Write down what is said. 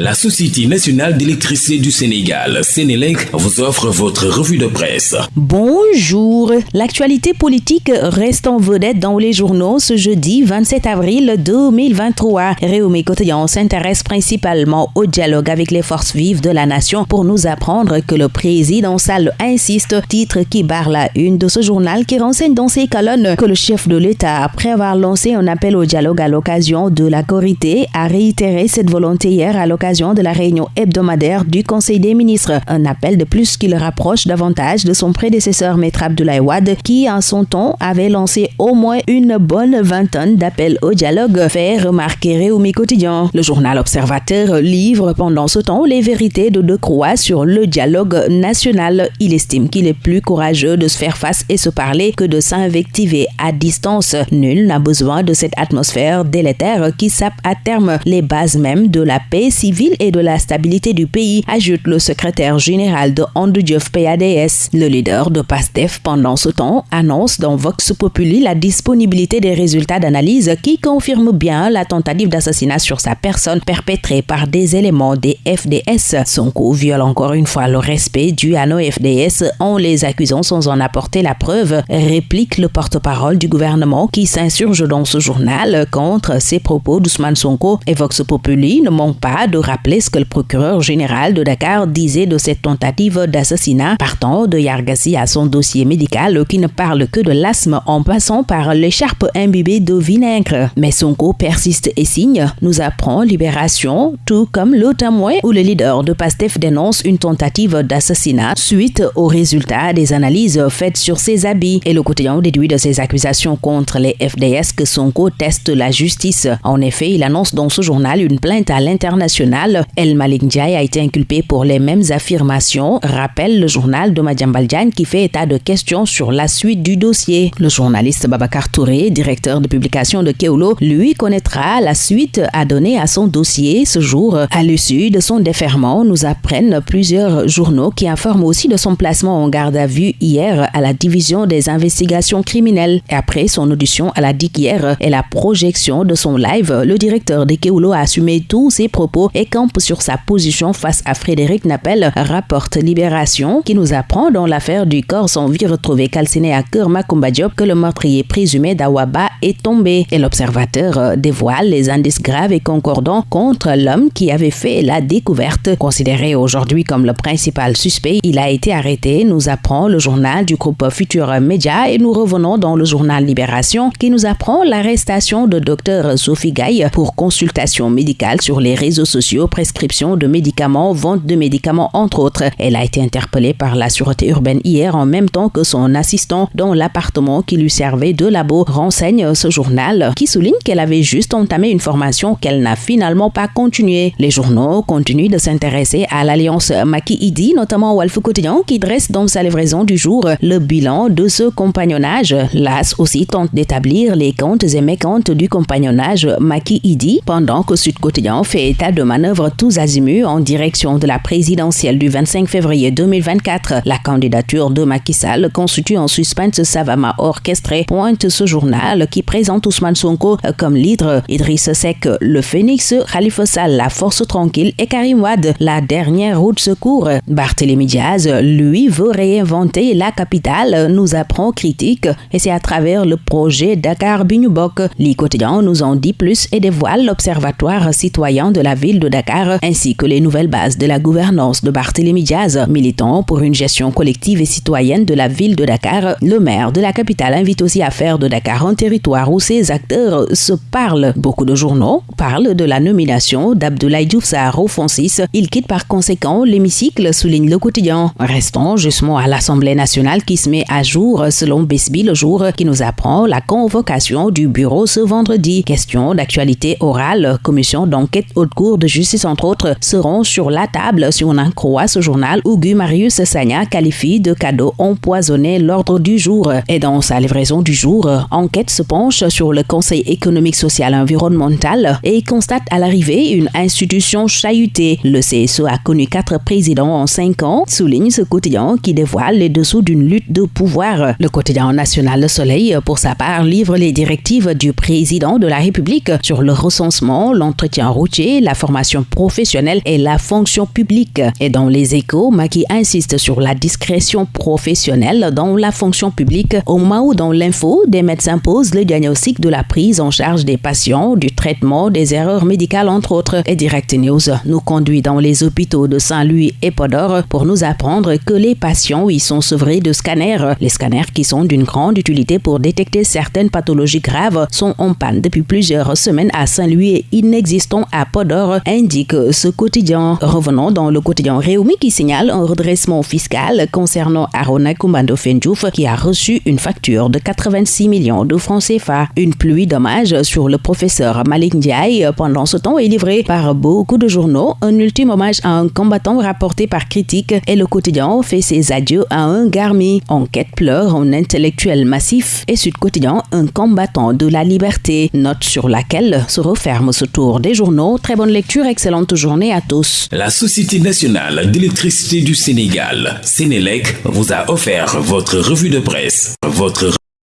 La Société nationale d'électricité du Sénégal, Sénélec, vous offre votre revue de presse. Bonjour. L'actualité politique reste en vedette dans les journaux ce jeudi 27 avril 2023. Réumi Cotillon s'intéresse principalement au dialogue avec les forces vives de la nation pour nous apprendre que le président Sall insiste, titre qui barre la une de ce journal qui renseigne dans ses colonnes que le chef de l'État, après avoir lancé un appel au dialogue à l'occasion de la Corité, a réitéré cette volonté hier à l'occasion de la réunion hebdomadaire du Conseil des ministres. Un appel de plus qui le rapproche davantage de son prédécesseur Maître Abdoulaye Wade qui, en son temps, avait lancé au moins une bonne vingtaine d'appels au dialogue, fait remarquer Réumi Quotidien. Le journal Observateur livre pendant ce temps les vérités de Decroix sur le dialogue national. Il estime qu'il est plus courageux de se faire face et se parler que de s'invectiver à distance. Nul n'a besoin de cette atmosphère délétère qui sape à terme les bases mêmes de la paix civile et de la stabilité du pays, ajoute le secrétaire général de PADS. Le leader de PASTEF pendant ce temps annonce dans Vox Populi la disponibilité des résultats d'analyse qui confirment bien la tentative d'assassinat sur sa personne perpétrée par des éléments des FDS. Son coup viole encore une fois le respect dû à nos FDS en les accusant sans en apporter la preuve, réplique le porte-parole du gouvernement qui s'insurge dans ce journal contre ces propos d'Ousmane Sonko et Vox Populi ne manque pas de rappeler ce que le procureur général de Dakar disait de cette tentative d'assassinat, partant de Yargassi à son dossier médical qui ne parle que de l'asthme en passant par l'écharpe imbibée de vinaigre. Mais Sonko persiste et signe, nous apprend Libération, tout comme le témoin où le leader de PASTEF dénonce une tentative d'assassinat suite aux résultats des analyses faites sur ses habits. Et le quotidien déduit de ses accusations contre les FDS que Sonko teste la justice. En effet, il annonce dans ce journal une plainte à l'international El Malik Ndiaye a été inculpé pour les mêmes affirmations, rappelle le journal de Madjambal qui fait état de questions sur la suite du dossier. Le journaliste Babacar Touré, directeur de publication de Keulo, lui connaîtra la suite à donner à son dossier ce jour. À l'issue de son déferment, nous apprennent plusieurs journaux qui informent aussi de son placement en garde à vue hier à la division des investigations criminelles. Et après son audition à la DIC hier et la projection de son live, le directeur de Keulo a assumé tous ses propos et campe sur sa position face à Frédéric Napel, rapporte Libération, qui nous apprend dans l'affaire du corps sans vie retrouvé calciné à Kerma Diop que le meurtrier présumé d'Awaba est tombé. Et l'observateur euh, dévoile les indices graves et concordants contre l'homme qui avait fait la découverte. Considéré aujourd'hui comme le principal suspect, il a été arrêté, nous apprend le journal du groupe Futur Média et nous revenons dans le journal Libération qui nous apprend l'arrestation de Dr Sophie Gaille pour consultation médicale sur les réseaux sociaux prescription de médicaments, vente de médicaments, entre autres. Elle a été interpellée par la sûreté urbaine hier en même temps que son assistant dans l'appartement qui lui servait de labo, renseigne ce journal qui souligne qu'elle avait juste entamé une formation qu'elle n'a finalement pas continuée. Les journaux continuent de s'intéresser à l'alliance Maki-Idi, notamment Walfou Quotidien, qui dresse dans sa livraison du jour le bilan de ce compagnonnage. L'AS aussi tente d'établir les comptes et mécomptes du compagnonnage Maki-Idi, pendant que Sud Quotidien fait état de manœuvre tous azimuts en direction de la présidentielle du 25 février 2024. La candidature de Macky Sall constitue un suspense savamment orchestré, pointe ce journal qui présente Ousmane Sonko comme leader, Idriss Seck, le phénix, Khalifa Sall, la force tranquille et Karim Wad, la dernière route secours. Barthélémy Diaz, lui, veut réinventer la capitale, nous apprend critique et c'est à travers le projet Dakar Bignubok. Les quotidiens nous en dit plus et dévoile l'Observatoire citoyen de la ville de Dakar, ainsi que les nouvelles bases de la gouvernance de Barthélémy Diaz. Militant pour une gestion collective et citoyenne de la ville de Dakar, le maire de la capitale invite aussi à faire de Dakar un territoire où ses acteurs se parlent. Beaucoup de journaux parlent de la nomination d'Abdoulaye Diouf au Fonsis. Il quitte par conséquent l'hémicycle, souligne le quotidien. Restons justement à l'Assemblée nationale qui se met à jour selon Besby le jour qui nous apprend la convocation du bureau ce vendredi. Question d'actualité orale, commission d'enquête haute cour de justice, entre autres, seront sur la table si on en croit ce journal où Gu Marius Sagna qualifie de cadeau empoisonné l'ordre du jour. Et dans sa livraison du jour, Enquête se penche sur le Conseil économique, social et environnemental et constate à l'arrivée une institution chahutée. Le CSE a connu quatre présidents en cinq ans, souligne ce quotidien qui dévoile les dessous d'une lutte de pouvoir. Le quotidien national Le Soleil, pour sa part, livre les directives du président de la République sur le recensement, l'entretien routier, la formation professionnelle et la fonction publique. Et dans les échos, Maki insiste sur la discrétion professionnelle dans la fonction publique au moment où dans l'info, des médecins posent le diagnostic de la prise en charge des patients, du traitement, des erreurs médicales entre autres. Et Direct News nous conduit dans les hôpitaux de Saint-Louis et Podor pour nous apprendre que les patients y sont sevrés de scanners. Les scanners qui sont d'une grande utilité pour détecter certaines pathologies graves sont en panne depuis plusieurs semaines à Saint-Louis et inexistants à Podor, indique ce quotidien. Revenons dans le quotidien Réumi qui signale un redressement fiscal concernant Arona Kumbando Fendjouf qui a reçu une facture de 86 millions de francs CFA. Une pluie d'hommages sur le professeur Malik Ndiaye pendant ce temps est livrée par beaucoup de journaux. Un ultime hommage à un combattant rapporté par Critique et le quotidien fait ses adieux à un Garmi. Enquête pleure un intellectuel massif et Sud Quotidien un combattant de la liberté. Note sur laquelle se referme ce tour des journaux. Très bonne excellente journée à tous. La Société nationale d'électricité du Sénégal, Sénélec, vous a offert votre revue de presse. Votre